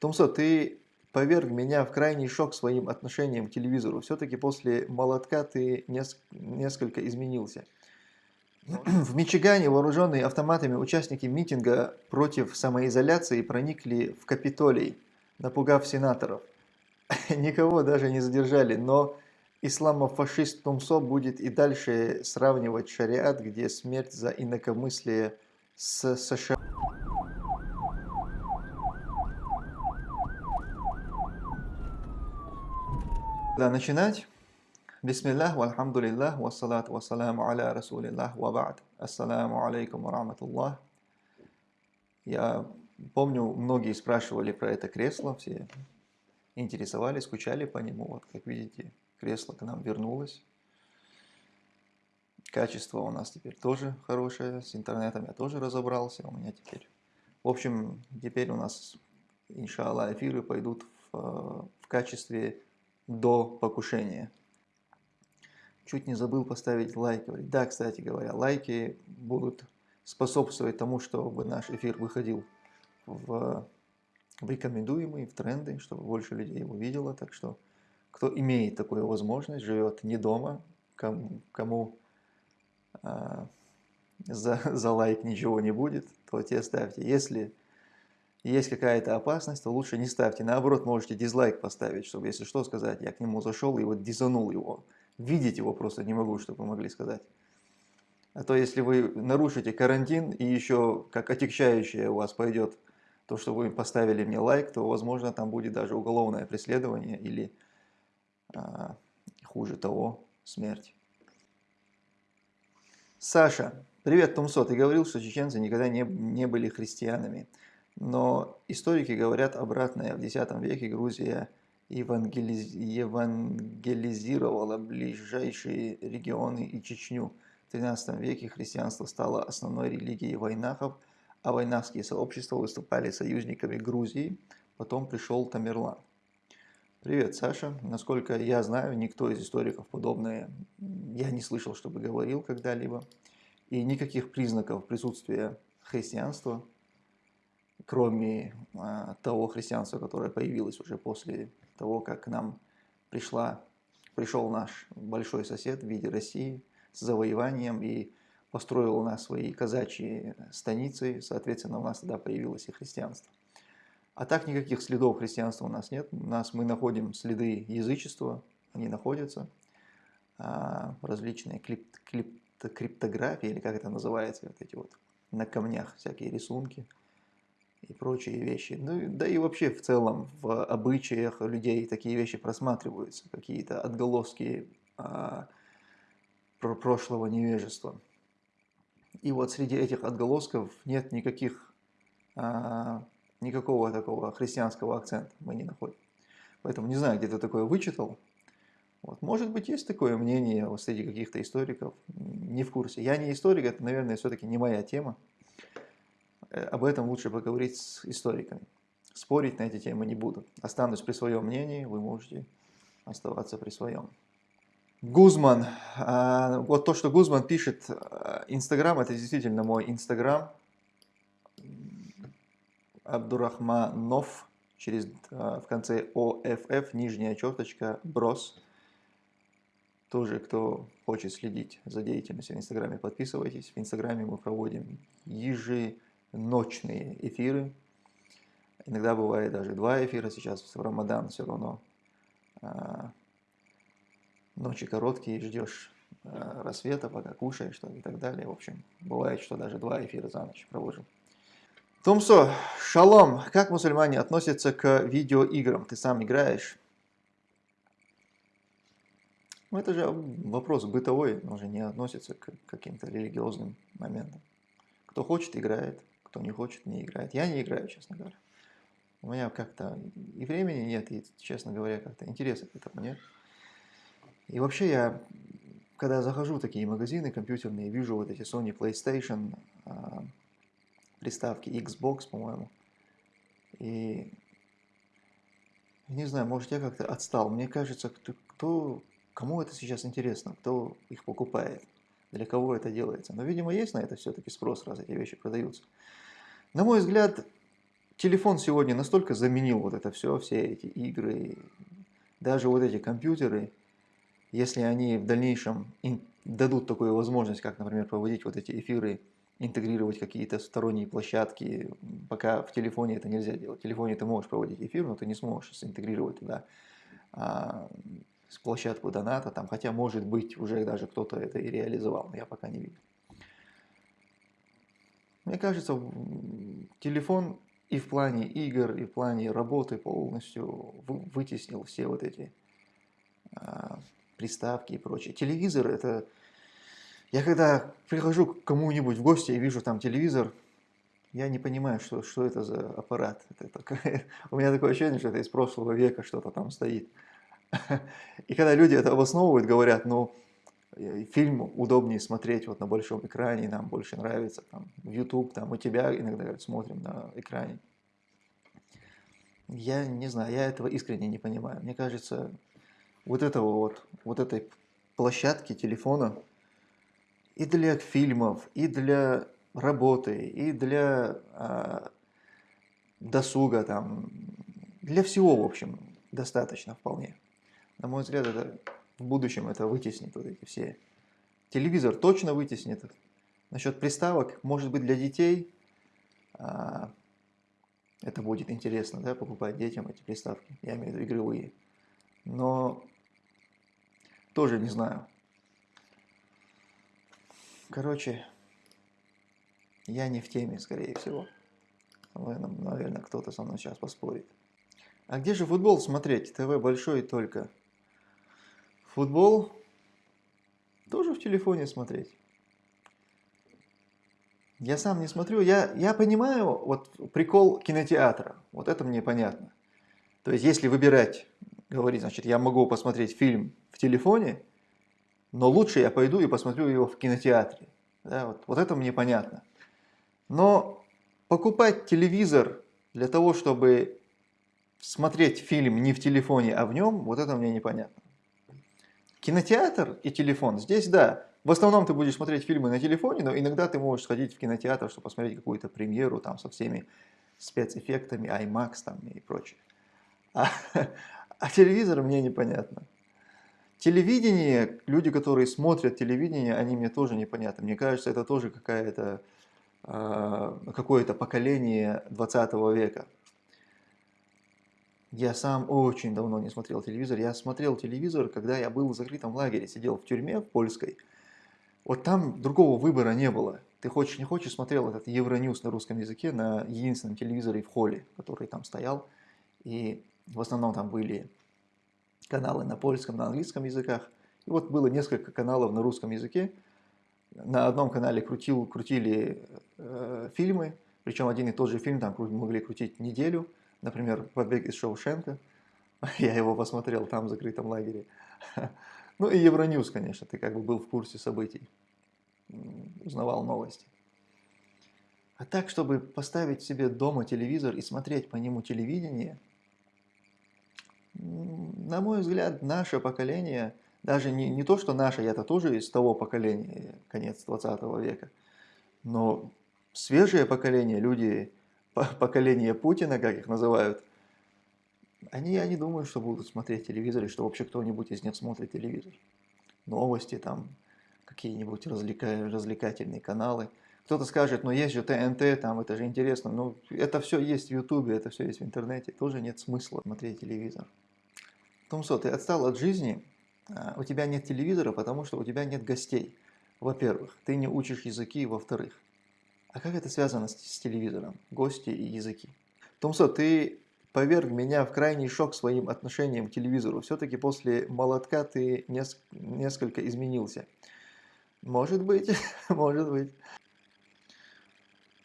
Томсо, ты поверг меня в крайний шок своим отношением к телевизору. Все-таки после молотка ты несколько изменился. В Мичигане вооруженные автоматами участники митинга против самоизоляции проникли в Капитолий, напугав сенаторов. Никого даже не задержали, но исламофашист Тумсо будет и дальше сравнивать шариат, где смерть за инакомыслие с США. Да, начинать. Бисмиллах, вальхамдулиллах, вассалату вассаламу аля расулиллах, ва ба'д. Ассаламу алейкум ва рахматуллах. Я помню, многие спрашивали про это кресло, все интересовались, скучали по нему. Вот, как видите, кресло к нам вернулось. Качество у нас теперь тоже хорошее, с интернетом я тоже разобрался, у меня теперь. В общем, теперь у нас, иншаллах, эфиры пойдут в, в качестве до покушения. Чуть не забыл поставить лайк. Да, кстати говоря, лайки будут способствовать тому, чтобы наш эфир выходил в, в рекомендуемые, в тренды, чтобы больше людей его видело. Так что, кто имеет такую возможность, живет не дома, кому, кому а, за, за лайк ничего не будет, то те ставьте. Если есть какая-то опасность, то лучше не ставьте. Наоборот, можете дизлайк поставить, чтобы, если что, сказать, я к нему зашел и вот дизанул его видеть его просто не могу, чтобы вы могли сказать. А то если вы нарушите карантин и еще как отягчающее у вас пойдет то, что вы поставили мне лайк, то возможно там будет даже уголовное преследование или а, хуже того, смерть. Саша, привет, Тумсо, ты говорил, что чеченцы никогда не, не были христианами, но историки говорят обратное. В X веке Грузия евангелиз... евангелизировала ближайшие регионы и Чечню. В XIII веке христианство стало основной религией войнахов, а войнахские сообщества выступали союзниками Грузии. Потом пришел Тамерлан. Привет, Саша. Насколько я знаю, никто из историков подобное я не слышал, чтобы говорил когда-либо. И никаких признаков присутствия христианства, кроме а, того христианства, которое появилось уже после того, как к нам пришла, пришел наш большой сосед в виде России с завоеванием и построил у нас свои казачьи станицы, соответственно, у нас тогда появилось и христианство. А так никаких следов христианства у нас нет. У нас мы находим следы язычества, они находятся. А, различные клип, клип, криптографии, или как это называется, вот эти вот на камнях всякие рисунки – и прочие вещи. Ну, да и вообще в целом в обычаях людей такие вещи просматриваются, какие-то отголоски а, про прошлого невежества. И вот среди этих отголосков нет никаких, а, никакого такого христианского акцента мы не находим. Поэтому не знаю, где ты такое вычитал. Вот. Может быть, есть такое мнение вот среди каких-то историков, не в курсе. Я не историк, это, наверное, все-таки не моя тема. Э, об этом лучше поговорить с историками. Спорить на эти темы не буду. Останусь при своем мнении, вы можете оставаться при своем. Гузман. А, вот то, что Гузман пишет, э, Инстаграм, это действительно мой Инстаграм. Абдурахманов, через, э, в конце ОФФ, нижняя черточка, брос. Тоже, кто хочет следить за деятельностью в Инстаграме, подписывайтесь. В Инстаграме мы проводим ежедневно ночные эфиры. Иногда бывает даже два эфира, сейчас в Рамадан все равно а, ночи короткие, ждешь а, рассвета, пока кушаешь что и так далее. В общем, бывает, что даже два эфира за ночь провожу. Тумсо, шалом, как мусульмане относятся к видеоиграм? Ты сам играешь? Ну, это же вопрос бытовой, он же не относится к каким-то религиозным моментам. Кто хочет, играет. Кто не хочет, не играет. Я не играю, честно говоря. У меня как-то и времени нет, и, честно говоря, как-то интереса к этому нет. И вообще я, когда захожу в такие магазины компьютерные, вижу вот эти Sony PlayStation, а, приставки Xbox, по-моему, и не знаю, может я как-то отстал. Мне кажется, кто, кто, кому это сейчас интересно, кто их покупает для кого это делается. Но, видимо, есть на это все-таки спрос, раз эти вещи продаются. На мой взгляд, телефон сегодня настолько заменил вот это все, все эти игры, даже вот эти компьютеры, если они в дальнейшем дадут такую возможность, как, например, проводить вот эти эфиры, интегрировать какие-то сторонние площадки, пока в телефоне это нельзя делать. В телефоне ты можешь проводить эфир, но ты не сможешь интегрировать туда а, площадку доната, там, хотя, может быть, уже даже кто-то это и реализовал, но я пока не видел. Мне кажется, телефон и в плане игр, и в плане работы полностью вытеснил все вот эти а, приставки и прочее. Телевизор это... Я когда прихожу к кому-нибудь в гости и вижу там телевизор, я не понимаю, что, что это за аппарат. Это такое... У меня такое ощущение, что это из прошлого века что-то там стоит. И когда люди это обосновывают, говорят, ну, э, фильм удобнее смотреть вот на большом экране, нам больше нравится, там, в YouTube, там, у тебя иногда говорят, смотрим на экране. Я не знаю, я этого искренне не понимаю. Мне кажется, вот этого вот, вот этой площадки телефона и для фильмов, и для работы, и для а, досуга, там, для всего, в общем, достаточно вполне. На мой взгляд, это в будущем это вытеснит вот эти все. Телевизор точно вытеснит. Насчет приставок, может быть, для детей а, это будет интересно, да, покупать детям эти приставки, я имею в виду игровые. Но тоже не знаю. Короче, я не в теме, скорее всего. Наверное, кто-то со мной сейчас поспорит. А где же футбол смотреть? ТВ большой только. Футбол тоже в телефоне смотреть. Я сам не смотрю. Я, я понимаю вот прикол кинотеатра. Вот это мне понятно. То есть, если выбирать говорит, значит, я могу посмотреть фильм в телефоне, но лучше я пойду и посмотрю его в кинотеатре. Да, вот, вот это мне понятно. Но покупать телевизор для того, чтобы смотреть фильм не в телефоне, а в нем, вот это мне непонятно. Кинотеатр и телефон, здесь да. В основном ты будешь смотреть фильмы на телефоне, но иногда ты можешь сходить в кинотеатр, чтобы посмотреть какую-то премьеру там со всеми спецэффектами, IMAX там и прочее. А, а телевизор мне непонятно. Телевидение, люди, которые смотрят телевидение, они мне тоже непонятны. Мне кажется, это тоже какая-то э, какое-то поколение 20 века. Я сам очень давно не смотрел телевизор. Я смотрел телевизор, когда я был в закрытом лагере, сидел в тюрьме в польской. Вот там другого выбора не было. Ты хочешь, не хочешь, смотрел этот Евроньюз на русском языке на единственном телевизоре в холле, который там стоял. И в основном там были каналы на польском, на английском языках. И вот было несколько каналов на русском языке. На одном канале крутил, крутили э, фильмы, причем один и тот же фильм там могли крутить неделю. Например, «Побег из Шоушенка». Я его посмотрел там в закрытом лагере. Ну и Евроньюз, конечно, ты как бы был в курсе событий, узнавал новости. А так, чтобы поставить себе дома телевизор и смотреть по нему телевидение – на мой взгляд, наше поколение, даже не, не то, что наше, я-то тоже из того поколения, конец 20 века, но свежее поколение, люди, поколение Путина, как их называют, они, я не думаю, что будут смотреть телевизор, и что вообще кто-нибудь из них смотрит телевизор. Новости там, какие-нибудь развлека... развлекательные каналы. Кто-то скажет, ну есть же ТНТ, там это же интересно. Ну это все есть в Ютубе, это все есть в интернете. Тоже нет смысла смотреть телевизор. Томсо, ты отстал от жизни, а, у тебя нет телевизора, потому что у тебя нет гостей. Во-первых, ты не учишь языки, во-вторых. А как это связано с, с телевизором? Гости и языки. Томсо, ты поверг меня в крайний шок своим отношением к телевизору. Все-таки после молотка ты неск несколько изменился. Может быть, может быть.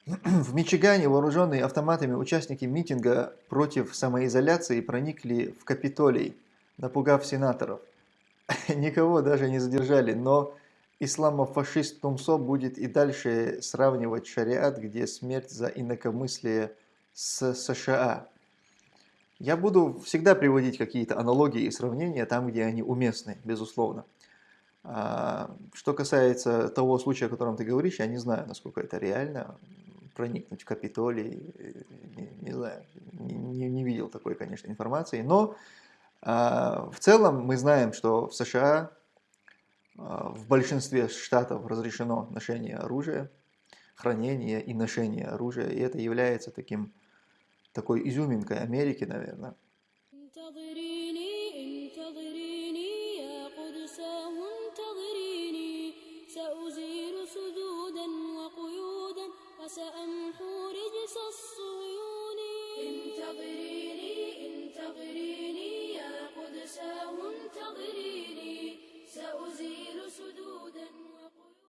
В Мичигане вооруженные автоматами участники митинга против самоизоляции проникли в Капитолий напугав сенаторов. Никого даже не задержали, но исламофашист Тумсо будет и дальше сравнивать шариат, где смерть за инакомыслие с США. Я буду всегда приводить какие-то аналогии и сравнения там, где они уместны, безусловно. А, что касается того случая, о котором ты говоришь, я не знаю, насколько это реально. проникнуть в Капитолий, не, не знаю, не, не видел такой, конечно, информации, но а, в целом мы знаем, что в США в большинстве штатов разрешено ношение оружия, хранение и ношение оружия, и это является таким, такой изюминкой Америки, наверное.